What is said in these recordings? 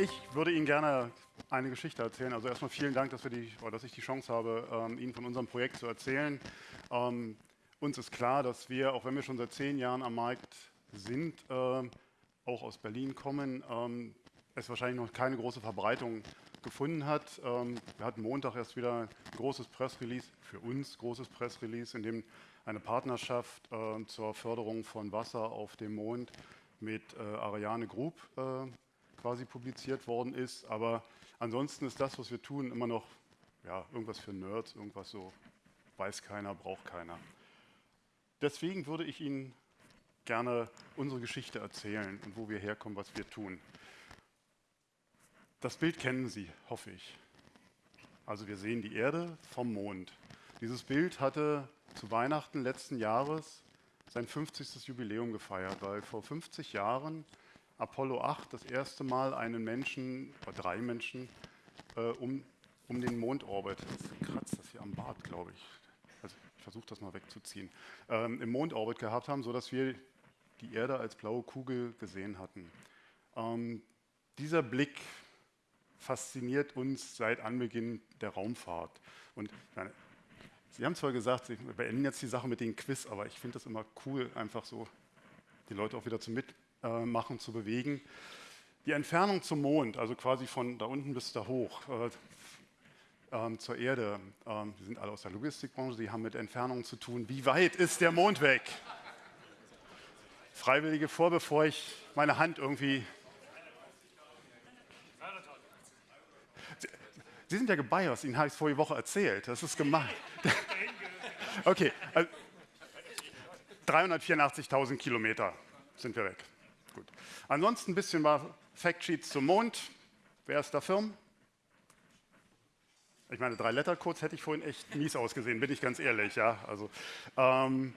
Ich würde Ihnen gerne eine Geschichte erzählen. Also erstmal vielen Dank, dass, die, dass ich die Chance habe, ähm, Ihnen von unserem Projekt zu erzählen. Ähm, uns ist klar, dass wir, auch wenn wir schon seit zehn Jahren am Markt sind, äh, auch aus Berlin kommen, ähm, es wahrscheinlich noch keine große Verbreitung gefunden hat. Ähm, wir hatten Montag erst wieder ein großes Pressrelease, für uns großes Pressrelease, in dem eine Partnerschaft äh, zur Förderung von Wasser auf dem Mond mit äh, Ariane Group äh, quasi publiziert worden ist. Aber ansonsten ist das, was wir tun, immer noch ja, irgendwas für Nerds, irgendwas so, weiß keiner, braucht keiner. Deswegen würde ich Ihnen gerne unsere Geschichte erzählen und wo wir herkommen, was wir tun. Das Bild kennen Sie, hoffe ich. Also wir sehen die Erde vom Mond. Dieses Bild hatte zu Weihnachten letzten Jahres sein 50. Jubiläum gefeiert, weil vor 50 Jahren Apollo 8 das erste Mal einen Menschen, oder drei Menschen, äh, um, um den Mondorbit, jetzt kratzt das hier am Bart, glaube ich, also ich versuche das mal wegzuziehen, ähm, im Mondorbit gehabt haben, sodass wir die Erde als blaue Kugel gesehen hatten. Ähm, dieser Blick fasziniert uns seit Anbeginn der Raumfahrt. Und meine, Sie haben zwar gesagt, Sie beenden jetzt die Sache mit dem Quiz, aber ich finde das immer cool, einfach so die Leute auch wieder zum Mitmachen zu bewegen. Die Entfernung zum Mond, also quasi von da unten bis da hoch, äh, ähm, zur Erde, ähm, die sind alle aus der Logistikbranche, die haben mit Entfernungen zu tun. Wie weit ist der Mond weg? Freiwillige vor, bevor ich meine Hand irgendwie Sie sind ja gebiased, Ihnen habe ich es vorige Woche erzählt. Das ist gemein. okay, also 384.000 Kilometer sind wir weg. Gut. Ansonsten ein bisschen mal Factsheets zum Mond. Wer ist da Firm? Ich meine, drei Lettercodes hätte ich vorhin echt mies ausgesehen, bin ich ganz ehrlich. Ja? Also, ähm,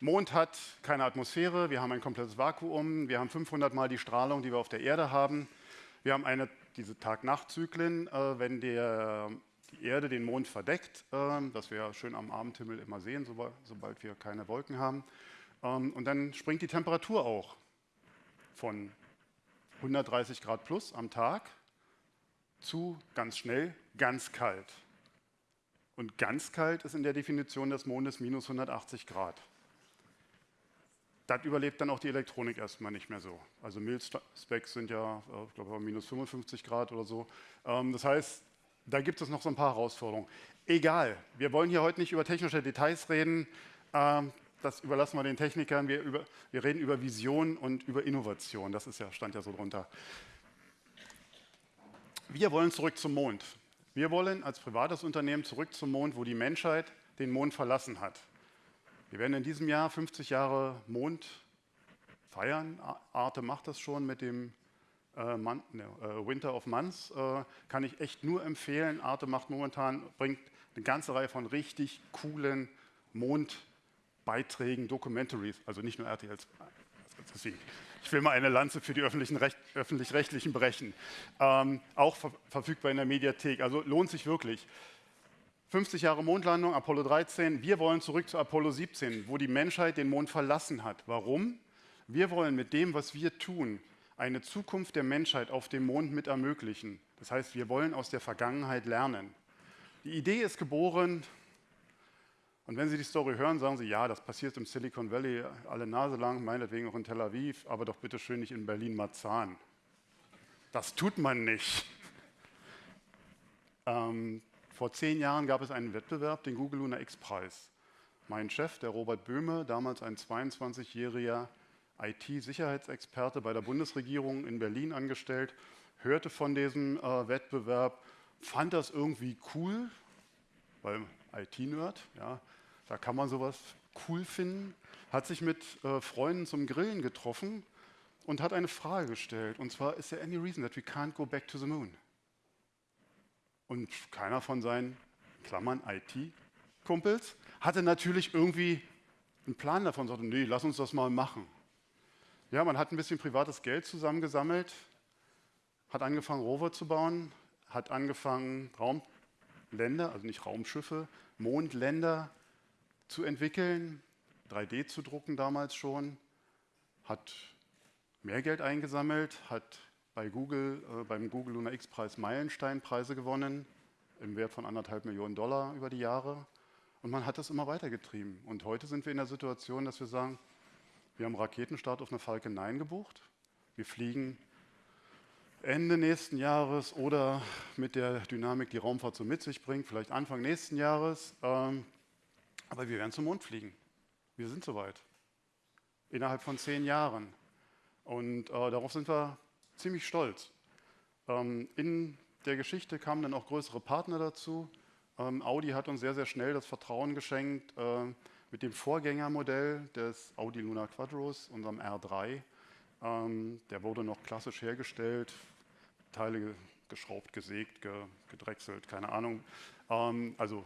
Mond hat keine Atmosphäre, wir haben ein komplettes Vakuum, wir haben 500 Mal die Strahlung, die wir auf der Erde haben. Wir haben eine diese Tag-Nacht-Zyklen, äh, wenn der, die Erde den Mond verdeckt, äh, das wir ja schön am Abendhimmel immer sehen, sobald, sobald wir keine Wolken haben. Ähm, und dann springt die Temperatur auch von 130 Grad plus am Tag zu ganz schnell ganz kalt. Und ganz kalt ist in der Definition des Mondes minus 180 Grad das überlebt dann auch die Elektronik erstmal nicht mehr so. Also Mil-Specs sind ja, äh, ich glaube, minus 55 Grad oder so. Ähm, das heißt, da gibt es noch so ein paar Herausforderungen. Egal, wir wollen hier heute nicht über technische Details reden. Das überlassen wir den Technikern. Wir, über, wir reden über Vision und über Innovation. Das ist ja, stand ja so drunter. Wir wollen zurück zum Mond. Wir wollen als privates Unternehmen zurück zum Mond, wo die Menschheit den Mond verlassen hat. Wir werden in diesem Jahr 50 Jahre Mond feiern. Arte macht das schon mit dem äh, Man, ne, äh, Winter of Months. Äh, kann ich echt nur empfehlen. Arte macht momentan, bringt eine ganze Reihe von richtig coolen Mondbeiträgen, Documentaries, also nicht nur RTLs. Ich will mal eine Lanze für die öffentlich-rechtlichen brechen. Ähm, auch ver verfügbar in der Mediathek, also lohnt sich wirklich. 50 Jahre Mondlandung, Apollo 13. Wir wollen zurück zu Apollo 17, wo die Menschheit den Mond verlassen hat. Warum? Wir wollen mit dem, was wir tun, eine Zukunft der Menschheit auf dem Mond mit ermöglichen. Das heißt, wir wollen aus der Vergangenheit lernen. Die Idee ist geboren, und wenn Sie die Story hören, sagen Sie, ja, das passiert im Silicon Valley alle Nase lang, meinetwegen auch in Tel Aviv, aber doch bitte schön nicht in Berlin-Marzahn. Das tut man nicht. Ähm, vor zehn Jahren gab es einen Wettbewerb, den Google Lunar X-Preis. Mein Chef, der Robert Böhme, damals ein 22-jähriger IT-Sicherheitsexperte bei der Bundesregierung in Berlin angestellt, hörte von diesem äh, Wettbewerb, fand das irgendwie cool, weil IT-Nerd, ja, da kann man sowas cool finden, hat sich mit äh, Freunden zum Grillen getroffen und hat eine Frage gestellt. Und zwar, is there any reason that we can't go back to the moon? Und keiner von seinen, Klammern, IT-Kumpels, hatte natürlich irgendwie einen Plan davon, sagte, nee, lass uns das mal machen. Ja, man hat ein bisschen privates Geld zusammengesammelt, hat angefangen, Rover zu bauen, hat angefangen, Raumländer, also nicht Raumschiffe, Mondländer zu entwickeln, 3D zu drucken damals schon, hat mehr Geld eingesammelt, hat bei Google, äh, beim Google Lunar X-Preis Meilensteinpreise gewonnen, im Wert von anderthalb Millionen Dollar über die Jahre. Und man hat das immer weitergetrieben. Und heute sind wir in der Situation, dass wir sagen, wir haben Raketenstart auf eine Falcon 9 gebucht. Wir fliegen Ende nächsten Jahres oder mit der Dynamik, die Raumfahrt so mit sich bringt, vielleicht Anfang nächsten Jahres. Ähm, aber wir werden zum Mond fliegen. Wir sind soweit. Innerhalb von zehn Jahren. Und äh, darauf sind wir ziemlich stolz. Ähm, in der Geschichte kamen dann auch größere Partner dazu. Ähm, Audi hat uns sehr, sehr schnell das Vertrauen geschenkt äh, mit dem Vorgängermodell des Audi Luna Quadros, unserem R3. Ähm, der wurde noch klassisch hergestellt, Teile geschraubt, gesägt, gedrechselt, keine Ahnung. Ähm, also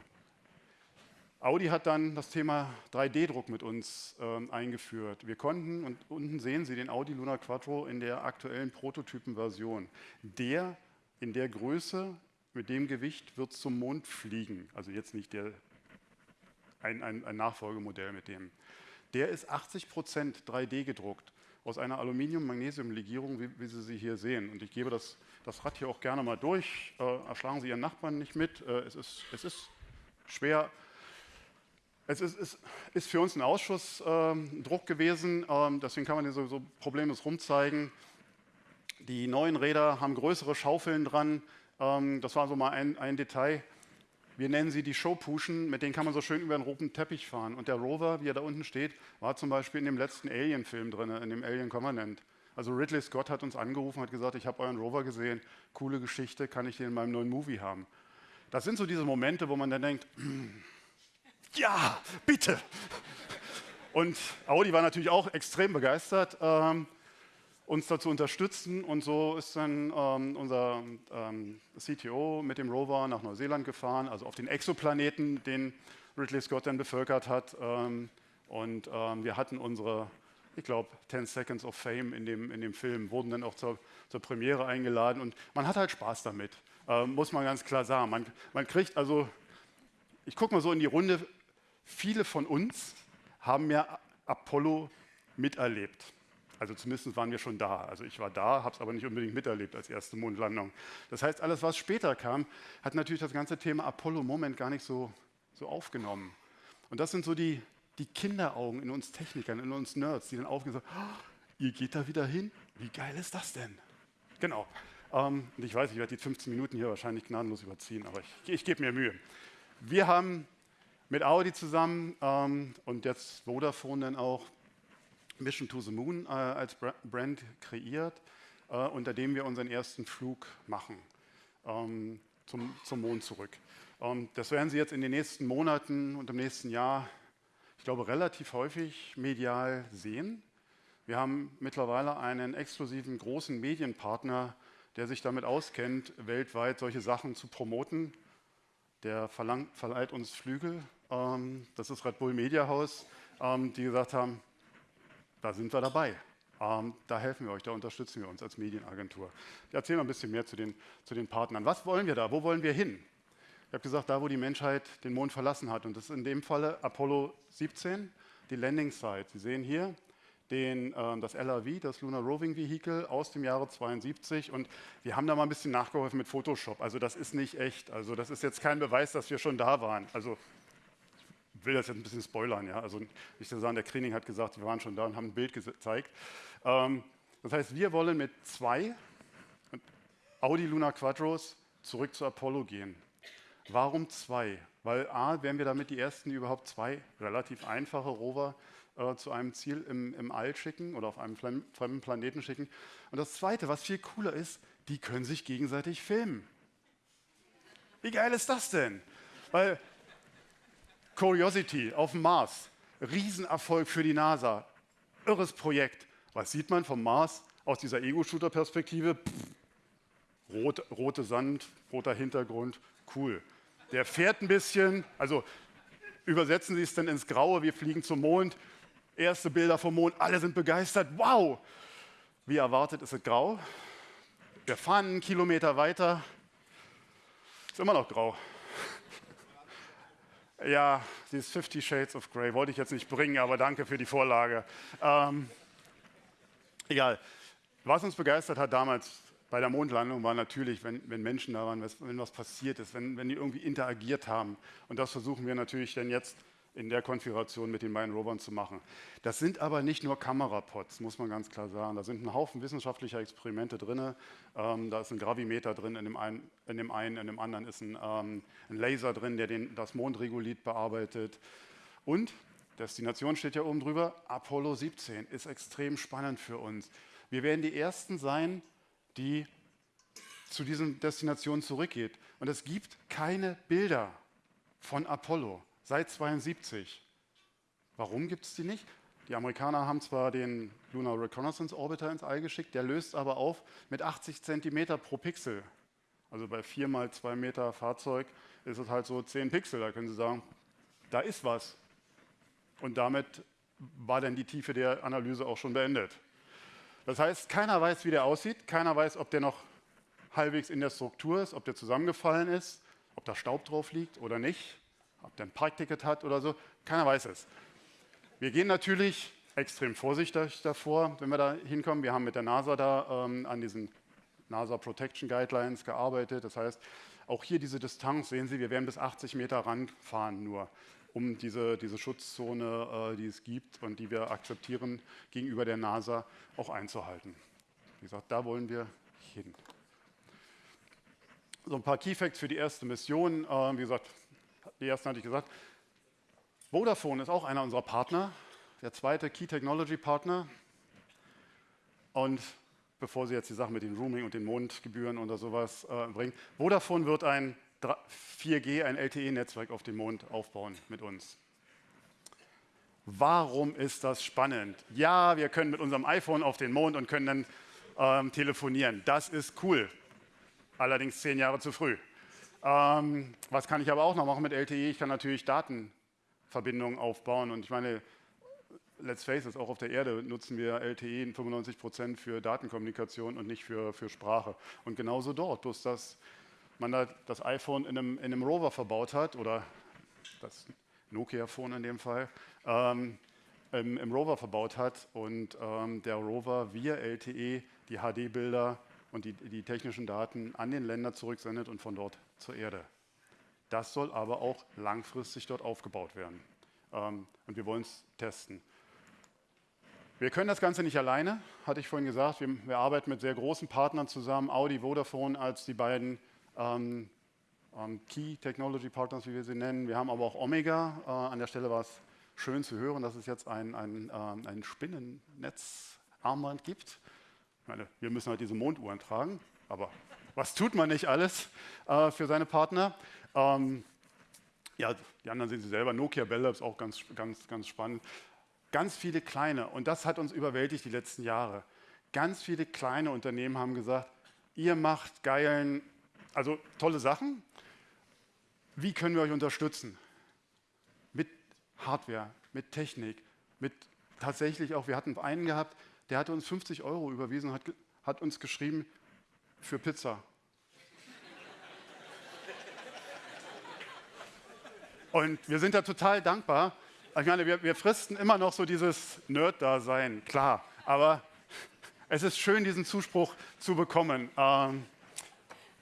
Audi hat dann das Thema 3D-Druck mit uns äh, eingeführt. Wir konnten, und unten sehen Sie den Audi Luna Quattro in der aktuellen Prototypenversion. Der in der Größe, mit dem Gewicht wird zum Mond fliegen. Also jetzt nicht der, ein, ein, ein Nachfolgemodell mit dem. Der ist 80 Prozent 3D gedruckt aus einer Aluminium-Magnesium-Legierung, wie, wie, Sie sie hier sehen. Und ich gebe das, das Rad hier auch gerne mal durch. Äh, erschlagen Sie Ihren Nachbarn nicht mit. Äh, es, ist, es ist schwer es ist, ist, ist, für uns ein Ausschussdruck ähm, gewesen, ähm, deswegen kann man hier so, problemlos rumzeigen. Die neuen Räder haben größere Schaufeln dran. Ähm, das war so mal ein, ein, Detail. Wir nennen sie die Showpuschen, mit denen kann man so schön über einen roten Teppich fahren. Und der Rover, wie er da unten steht, war zum Beispiel in dem letzten Alien-Film drin, in dem Alien Covenant. Also Ridley Scott hat uns angerufen, hat gesagt, ich habe euren Rover gesehen, coole Geschichte, kann ich den in meinem neuen Movie haben. Das sind so diese Momente, wo man dann denkt, ja, bitte. Und Audi war natürlich auch extrem begeistert, ähm, uns dazu unterstützen. Und so ist dann ähm, unser ähm, CTO mit dem Rover nach Neuseeland gefahren, also auf den Exoplaneten, den Ridley Scott dann bevölkert hat. Ähm, und ähm, wir hatten unsere, ich glaube, 10 Seconds of Fame in dem, in dem Film, wurden dann auch zur, zur Premiere eingeladen. Und man hat halt Spaß damit, äh, muss man ganz klar sagen. Man, man kriegt also ich gucke mal so in die Runde, Viele von uns haben ja Apollo miterlebt. Also zumindest waren wir schon da. Also ich war da, habe es aber nicht unbedingt miterlebt als erste Mondlandung. Das heißt, alles, was später kam, hat natürlich das ganze Thema Apollo-Moment gar nicht so, so aufgenommen. Und das sind so die, die Kinderaugen in uns Technikern, in uns Nerds, die dann aufgehen und sagen, oh, ihr geht da wieder hin? Wie geil ist das denn? Genau. Ähm, und ich weiß, ich werde die 15 Minuten hier wahrscheinlich gnadenlos überziehen, aber ich, ich gebe mir Mühe. Wir haben mit Audi zusammen ähm, und jetzt Vodafone dann auch Mission to the Moon äh, als Brand kreiert, äh, unter dem wir unseren ersten Flug machen ähm, zum, zum Mond zurück. Ähm, das werden Sie jetzt in den nächsten Monaten und im nächsten Jahr, ich glaube, relativ häufig medial sehen. Wir haben mittlerweile einen exklusiven großen Medienpartner, der sich damit auskennt, weltweit solche Sachen zu promoten. Der verlangt, verleiht uns Flügel ähm, das ist Red Bull Media House, ähm, die gesagt haben, da sind wir dabei. Ähm, da helfen wir euch, da unterstützen wir uns als Medienagentur. Ich erzähle mal ein bisschen mehr zu den, zu den Partnern. Was wollen wir da? Wo wollen wir hin? Ich habe gesagt, da wo die Menschheit den Mond verlassen hat. Und das ist in dem Falle Apollo 17, die Landing Site. Sie sehen hier den, äh, das LRV, das Lunar Roving Vehicle aus dem Jahre 72. Und wir haben da mal ein bisschen nachgeholfen mit Photoshop. Also das ist nicht echt. Also das ist jetzt kein Beweis, dass wir schon da waren. Also will das jetzt ein bisschen spoilern. Ja? Also nicht zu sagen, der Kriening hat gesagt, wir waren schon da und haben ein Bild gezeigt. Ähm, das heißt, wir wollen mit zwei Audi Luna Quadros zurück zu Apollo gehen. Warum zwei? Weil A, werden wir damit die ersten, die überhaupt zwei relativ einfache Rover äh, zu einem Ziel im, im All schicken oder auf einem fremden Planeten schicken. Und das Zweite, was viel cooler ist, die können sich gegenseitig filmen. Wie geil ist das denn? Weil Curiosity auf dem Mars, Riesenerfolg für die NASA, irres Projekt. Was sieht man vom Mars aus dieser Ego-Shooter-Perspektive? Rot, rote Sand, roter Hintergrund, cool. Der fährt ein bisschen, also übersetzen Sie es dann ins Graue, wir fliegen zum Mond, erste Bilder vom Mond, alle sind begeistert, wow! Wie erwartet ist es grau. Wir fahren einen Kilometer weiter, ist immer noch grau. Ja, dieses Fifty Shades of Grey wollte ich jetzt nicht bringen, aber danke für die Vorlage. Ähm, egal. Was uns begeistert hat damals, bei der Mondlandung war natürlich, wenn, wenn Menschen da waren, wenn was passiert ist, wenn, wenn die irgendwie interagiert haben. Und das versuchen wir natürlich dann jetzt in der Konfiguration mit den beiden Rovern zu machen. Das sind aber nicht nur Kamerapods, muss man ganz klar sagen. Da sind ein Haufen wissenschaftlicher Experimente drin. Ähm, da ist ein Gravimeter drin, in dem einen, in dem, einen, in dem anderen ist ein, ähm, ein Laser drin, der den, das Mondregulit bearbeitet. Und, Destination steht ja oben drüber, Apollo 17 ist extrem spannend für uns. Wir werden die Ersten sein, die zu diesen Destinationen zurückgeht. Und es gibt keine Bilder von Apollo seit 72. Warum gibt es die nicht? Die Amerikaner haben zwar den Lunar Reconnaissance Orbiter ins All geschickt, der löst aber auf mit 80 cm pro Pixel. Also bei 4 mal 2 Meter Fahrzeug ist es halt so 10 Pixel. Da können Sie sagen, da ist was. Und damit war dann die Tiefe der Analyse auch schon beendet. Das heißt, keiner weiß, wie der aussieht, keiner weiß, ob der noch halbwegs in der Struktur ist, ob der zusammengefallen ist, ob da Staub drauf liegt oder nicht ob der ein Parkticket hat oder so, keiner weiß es. Wir gehen natürlich extrem vorsichtig davor, wenn wir da hinkommen. Wir haben mit der NASA da ähm, an diesen NASA Protection Guidelines gearbeitet. Das heißt, auch hier diese Distanz, sehen Sie, wir werden bis 80 Meter ranfahren nur, um diese, diese Schutzzone, äh, die es gibt und die wir akzeptieren, gegenüber der NASA auch einzuhalten. Wie gesagt, da wollen wir hin. So ein paar Key Facts für die erste Mission. Äh, wie gesagt, die ersten hatte ich gesagt. Vodafone ist auch einer unserer Partner, der zweite Key Technology Partner. Und bevor Sie jetzt die Sache mit den Rooming und den Mondgebühren oder sowas äh, bringen, Vodafone wird ein 4G, ein LTE-Netzwerk auf dem Mond aufbauen mit uns. Warum ist das spannend? Ja, wir können mit unserem iPhone auf den Mond und können dann ähm, telefonieren. Das ist cool. Allerdings zehn Jahre zu früh. Ähm, was kann ich aber auch noch machen mit LTE? Ich kann natürlich Datenverbindungen aufbauen. Und ich meine, let's face it, auch auf der Erde nutzen wir LTE 95 Prozent für Datenkommunikation und nicht für, für Sprache. Und genauso dort, bloß dass man da das iPhone in einem, in einem Rover verbaut hat oder das Nokia-Phone in dem Fall, ähm, im, im, Rover verbaut hat und ähm, der Rover via LTE die HD-Bilder und die, die technischen Daten an den Länder zurücksendet und von dort zur Erde. Das soll aber auch langfristig dort aufgebaut werden. Ähm, und wir wollen es testen. Wir können das Ganze nicht alleine, hatte ich vorhin gesagt. Wir, wir arbeiten mit sehr großen Partnern zusammen, Audi, Vodafone als die beiden ähm, ähm, Key Technology Partners, wie wir sie nennen. Wir haben aber auch Omega. Äh, an der Stelle war es schön zu hören, dass es jetzt ein, ein, äh, ein Spinnennetzarmband gibt. Ich meine, wir müssen halt diese Monduhren tragen, aber was tut man nicht alles äh, für seine Partner? Ähm, ja, die anderen sehen Sie selber. Nokia Bell Labs auch ganz, ganz, ganz spannend. Ganz viele kleine, und das hat uns überwältigt die letzten Jahre. Ganz viele kleine Unternehmen haben gesagt, ihr macht geilen, also tolle Sachen. Wie können wir euch unterstützen? Mit Hardware, mit Technik, mit tatsächlich auch, wir hatten einen gehabt, der hatte uns 50 Euro überwiesen hat, hat uns geschrieben für Pizza. Und wir sind da total dankbar. Ich meine, wir, wir fristen immer noch so dieses Nerd-Dasein, klar. Aber es ist schön, diesen Zuspruch zu bekommen. Ähm,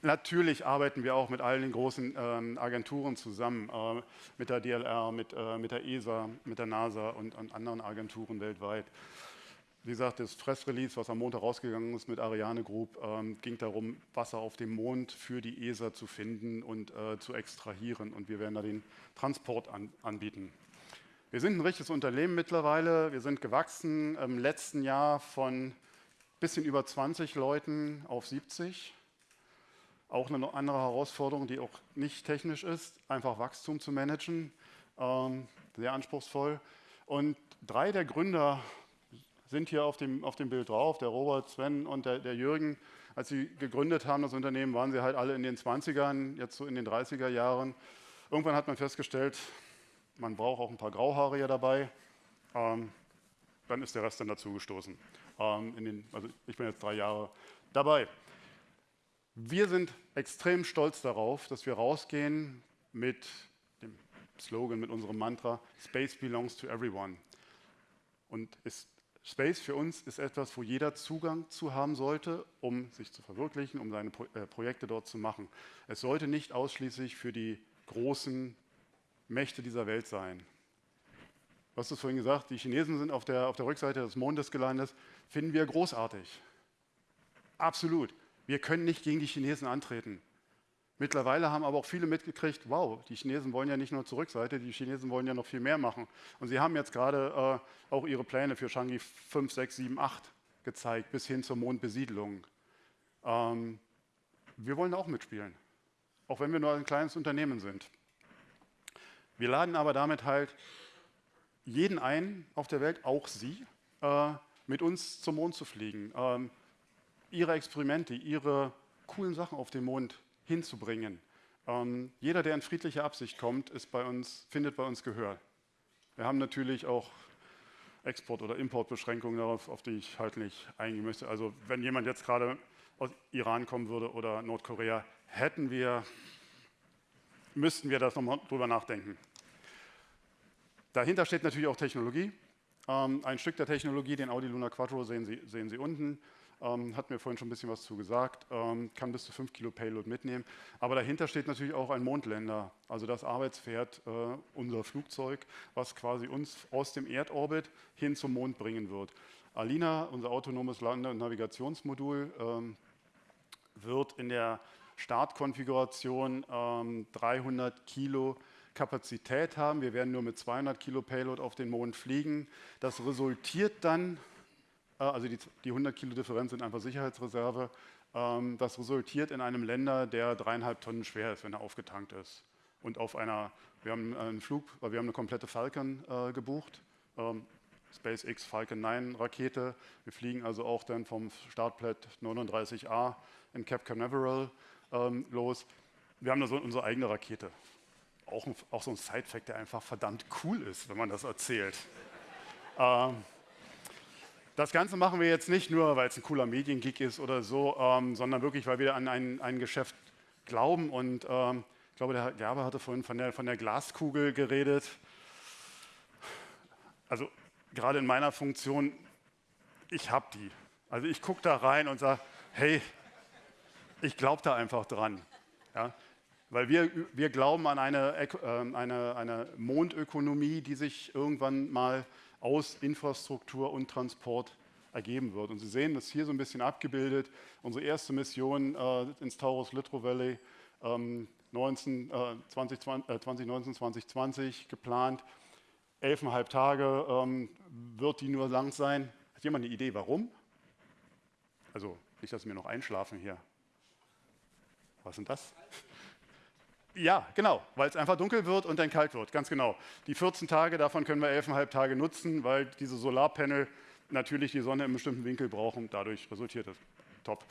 natürlich arbeiten wir auch mit allen den großen ähm, Agenturen zusammen, äh, mit der DLR, mit, äh, mit der ESA, mit der NASA und, und anderen Agenturen weltweit. Wie gesagt, das Pressrelease, was am Montag rausgegangen ist mit Ariane Group, ähm, ging darum, Wasser auf dem Mond für die ESA zu finden und äh, zu extrahieren. Und wir werden da den Transport an, anbieten. Wir sind ein richtiges Unternehmen mittlerweile. Wir sind gewachsen im letzten Jahr von ein bisschen über 20 Leuten auf 70. Auch eine andere Herausforderung, die auch nicht technisch ist, einfach Wachstum zu managen. Ähm, sehr anspruchsvoll. Und drei der Gründer sind hier auf dem, auf dem Bild drauf, der Robert, Sven und der, der Jürgen. Als sie gegründet haben, das Unternehmen, waren sie halt alle in den 20ern, jetzt so in den 30er Jahren. Irgendwann hat man festgestellt, man braucht auch ein paar Grauhaarige dabei. Ähm, dann ist der Rest dann dazugestoßen. Ähm, also ich bin jetzt drei Jahre dabei. Wir sind extrem stolz darauf, dass wir rausgehen mit dem Slogan, mit unserem Mantra, Space belongs to everyone. Und ist Space für uns ist etwas, wo jeder Zugang zu haben sollte, um sich zu verwirklichen, um seine Pro äh, Projekte dort zu machen. Es sollte nicht ausschließlich für die großen Mächte dieser Welt sein. Du hast es vorhin gesagt, die Chinesen sind auf der, auf der Rückseite des Mondes gelandet, finden wir großartig. Absolut. Wir können nicht gegen die Chinesen antreten. Mittlerweile haben aber auch viele mitgekriegt, wow, die Chinesen wollen ja nicht nur zur Rückseite, die Chinesen wollen ja noch viel mehr machen. Und sie haben jetzt gerade äh, auch ihre Pläne für Changi 5, 6, 7, 8 gezeigt, bis hin zur Mondbesiedlung. Ähm, wir wollen auch mitspielen, auch wenn wir nur ein kleines Unternehmen sind. Wir laden aber damit halt jeden ein auf der Welt, auch Sie, äh, mit uns zum Mond zu fliegen, ähm, Ihre Experimente, Ihre coolen Sachen auf dem Mond hinzubringen. Ähm, jeder, der in friedliche Absicht kommt, bei uns, findet bei uns Gehör. Wir haben natürlich auch Export- oder Importbeschränkungen darauf, auf die ich halt nicht eingehen möchte. Also wenn jemand jetzt gerade aus Iran kommen würde oder Nordkorea, hätten wir, müssten wir das nochmal drüber nachdenken. Dahinter steht natürlich auch Technologie. Ähm, ein Stück der Technologie, den Audi Luna Quattro, sehen Sie, sehen Sie unten. Ähm, hat mir vorhin schon ein bisschen was zu gesagt, ähm, kann bis zu 5 Kilo Payload mitnehmen. Aber dahinter steht natürlich auch ein Mondländer, also das Arbeitspferd, äh, unser Flugzeug, was quasi uns aus dem Erdorbit hin zum Mond bringen wird. Alina, unser autonomes Lande- und Navigationsmodul, ähm, wird in der Startkonfiguration 300 ähm, Kilo Kapazität haben. Wir werden nur mit 200 Kilo Payload auf den Mond fliegen. Das resultiert dann also die, die 100 Kilo Differenz sind einfach Sicherheitsreserve. Ähm, das resultiert in einem Länder, der dreieinhalb Tonnen schwer ist, wenn er aufgetankt ist. Und auf einer, wir haben einen Flug, wir haben eine komplette Falcon äh, gebucht, ähm, SpaceX Falcon 9 Rakete. Wir fliegen also auch dann vom Startplat 39A in Cape Canaveral ähm, los. Wir haben da so unsere eigene Rakete. Auch, auch so ein Side-Fact, der einfach verdammt cool ist, wenn man das erzählt. ähm, das Ganze machen wir jetzt nicht nur, weil es ein cooler Mediengig ist oder so, ähm, sondern wirklich, weil wir an ein, ein Geschäft glauben. Und ähm, ich glaube, der Herr Gerber hatte vorhin von der, von der Glaskugel geredet. Also gerade in meiner Funktion, ich habe die. Also ich gucke da rein und sage, hey, ich glaube da einfach dran. Ja? Weil wir, wir glauben an eine, äh, eine, eine Mondökonomie, die sich irgendwann mal aus Infrastruktur und Transport ergeben wird. Und Sie sehen das hier so ein bisschen abgebildet. Unsere erste Mission äh, ins Taurus Litro Valley ähm, 19, äh, 2020, äh, 2019, 2020 geplant. Elfeinhalb Tage ähm, wird die nur lang sein. Hat jemand eine Idee, warum? Also nicht, dass wir noch einschlafen hier. Was ist denn das? Ja, genau, weil es einfach dunkel wird und dann kalt wird, ganz genau. Die 14 Tage, davon können wir 11,5 Tage nutzen, weil diese Solarpanel natürlich die Sonne im bestimmten Winkel brauchen. Dadurch resultiert es. Top.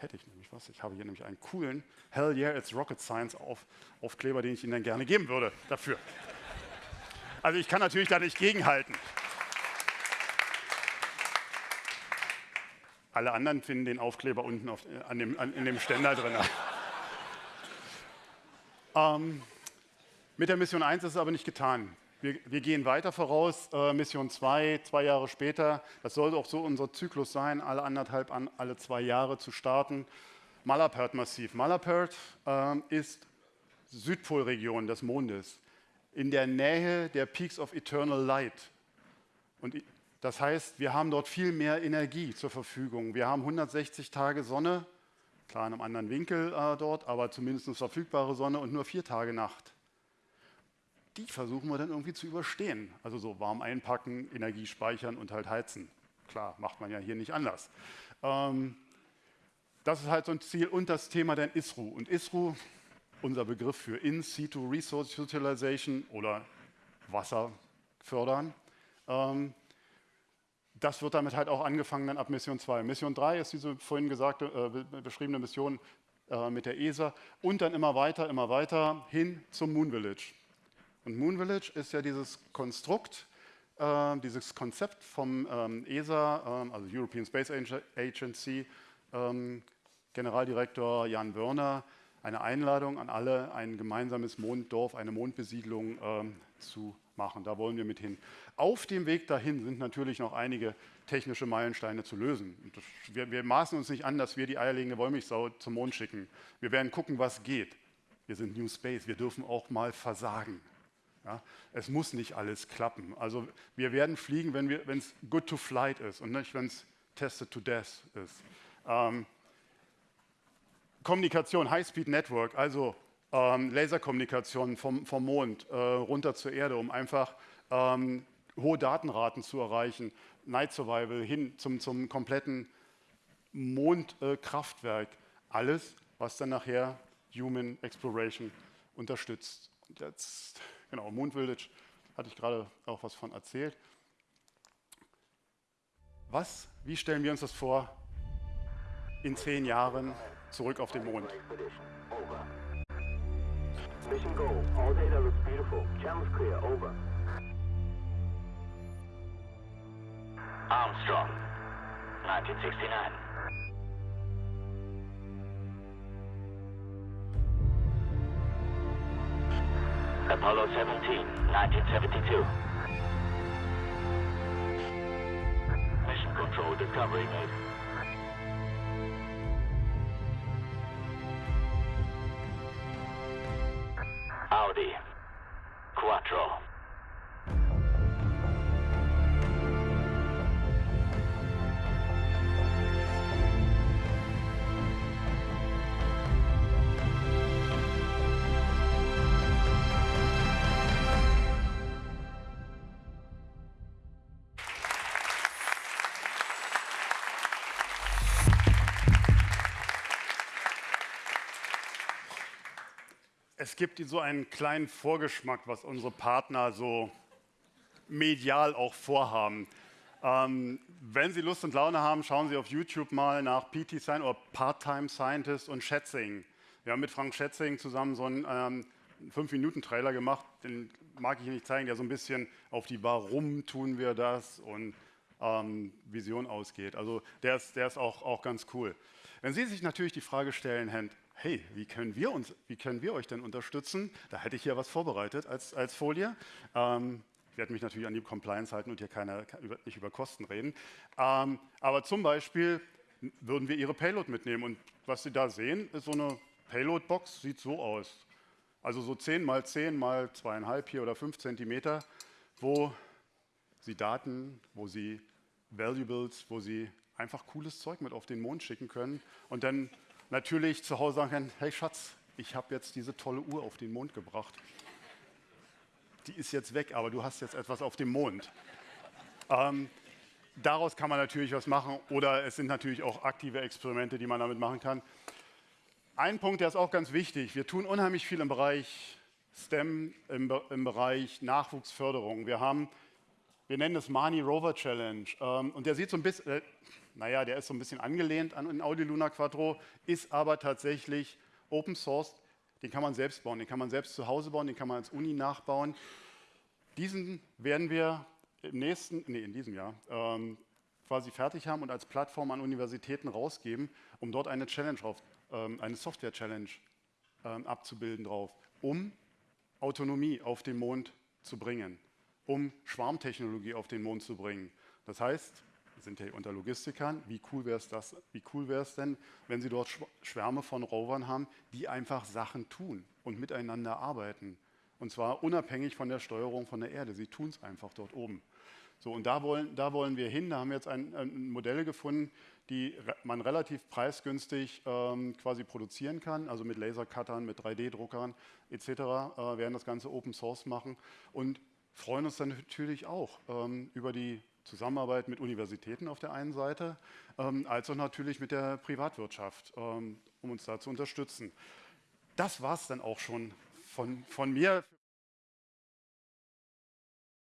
Hätte ich nämlich was. Ich habe hier nämlich einen coolen Hell Yeah, it's Rocket Science auf, Aufkleber, den ich Ihnen dann gerne geben würde dafür. Also ich kann natürlich da nicht gegenhalten. Alle anderen finden den Aufkleber unten auf, an dem, an, in dem Ständer drin. Ähm, mit der Mission 1 ist es aber nicht getan. Wir, wir gehen weiter voraus. Äh, Mission 2, zwei Jahre später. Das sollte auch so unser Zyklus sein, alle anderthalb, an, alle zwei Jahre zu starten. Malapert-Massiv. Malapert äh, ist Südpolregion des Mondes, in der Nähe der Peaks of Eternal Light. Und das heißt, wir haben dort viel mehr Energie zur Verfügung. Wir haben 160 Tage Sonne, Klar in einem anderen Winkel äh, dort, aber zumindest verfügbare Sonne und nur vier Tage Nacht. Die versuchen wir dann irgendwie zu überstehen. Also so warm einpacken, Energie speichern und halt heizen. Klar, macht man ja hier nicht anders. Ähm, das ist halt so ein Ziel und das Thema dann ISRU. Und ISRU, unser Begriff für In-Situ Resource Utilization oder Wasser fördern. Ähm, das wird damit halt auch angefangen dann ab Mission 2. Mission 3 ist diese vorhin gesagte, äh, beschriebene Mission äh, mit der ESA und dann immer weiter, immer weiter hin zum Moon Village. Und Moon Village ist ja dieses Konstrukt, äh, dieses Konzept vom ähm, ESA, ähm, also European Space Agency, ähm, Generaldirektor Jan Wörner, eine Einladung an alle, ein gemeinsames Monddorf, eine Mondbesiedlung ähm, zu machen. Da wollen wir mit hin. Auf dem Weg dahin sind natürlich noch einige technische Meilensteine zu lösen. Das, wir, wir, maßen uns nicht an, dass wir die eierlegende Wollmilchsau zum Mond schicken. Wir werden gucken, was geht. Wir sind New Space, wir dürfen auch mal versagen. Ja, es muss nicht alles klappen. Also wir werden fliegen, wenn es good to flight ist und nicht, wenn es tested to death ist. Ähm, Kommunikation, High-Speed Network, also ähm, Laserkommunikation vom, vom Mond äh, runter zur Erde, um einfach ähm, hohe Datenraten zu erreichen, Night Survival hin zum, zum kompletten Mondkraftwerk. Äh, Alles, was dann nachher Human Exploration unterstützt. Und jetzt, genau, Moon Village hatte ich gerade auch was von erzählt. Was, wie stellen wir uns das vor in zehn Jahren zurück auf den Mond? Mission goal. All data looks beautiful. Channels clear. Over. Armstrong, 1969. Apollo 17, 1972. Mission control discovery made. Audi. Quattro. Es gibt so einen kleinen Vorgeschmack, was unsere Partner so medial auch vorhaben. Ähm, wenn Sie Lust und Laune haben, schauen Sie auf YouTube mal nach PT Science oder Part-Time Scientist und Schätzing. Wir haben mit Frank Schätzing zusammen so einen ähm, 5-Minuten-Trailer gemacht, den mag ich Ihnen nicht zeigen, der so ein bisschen auf die Warum tun wir das und ähm, Vision ausgeht. Also der ist, der ist auch, auch ganz cool. Wenn Sie sich natürlich die Frage stellen, hey, wie können wir, uns, wie können wir euch denn unterstützen? Da hätte ich hier was vorbereitet als, als Folie. Ähm, ich werde mich natürlich an die Compliance halten und hier keine, nicht über Kosten reden. Ähm, aber zum Beispiel würden wir Ihre Payload mitnehmen. Und was Sie da sehen, ist so eine Payload-Box, sieht so aus. Also so 10 mal 10 mal 2,5 hier oder 5 Zentimeter, wo Sie Daten, wo Sie Valuables, wo Sie einfach cooles Zeug mit auf den Mond schicken können und dann natürlich zu Hause sagen kann, hey Schatz, ich habe jetzt diese tolle Uhr auf den Mond gebracht. Die ist jetzt weg, aber du hast jetzt etwas auf dem Mond. Ähm, daraus kann man natürlich was machen oder es sind natürlich auch aktive Experimente, die man damit machen kann. Ein Punkt, der ist auch ganz wichtig. Wir tun unheimlich viel im Bereich STEM, im, im Bereich Nachwuchsförderung. Wir haben, wir nennen es Mani Rover Challenge ähm, und der sieht so ein bisschen, äh, naja, der ist so ein bisschen angelehnt an den Audi Luna Quattro, ist aber tatsächlich Open Source. Den kann man selbst bauen, den kann man selbst zu Hause bauen, den kann man als Uni nachbauen. Diesen werden wir im nächsten, nee, in diesem Jahr ähm, quasi fertig haben und als Plattform an Universitäten rausgeben, um dort eine Challenge drauf, ähm, eine Software-Challenge ähm, abzubilden drauf, um Autonomie auf den Mond zu bringen, um Schwarmtechnologie auf den Mond zu bringen. Das heißt, sind ja unter Logistikern, wie cool wäre es das, wie cool wäre es denn, wenn Sie dort Schwärme von Rovern haben, die einfach Sachen tun und miteinander arbeiten. Und zwar unabhängig von der Steuerung von der Erde. Sie tun es einfach dort oben. So, und da wollen, da wollen wir hin. Da haben wir jetzt ein, ein Modelle gefunden, die man relativ preisgünstig ähm, quasi produzieren kann, also mit Lasercuttern, mit 3D-Druckern etc. Äh, werden das Ganze Open Source machen und freuen uns dann natürlich auch ähm, über die Zusammenarbeit mit Universitäten auf der einen Seite, ähm, als auch natürlich mit der Privatwirtschaft, ähm, um uns da zu unterstützen. Das war es dann auch schon von, von mir.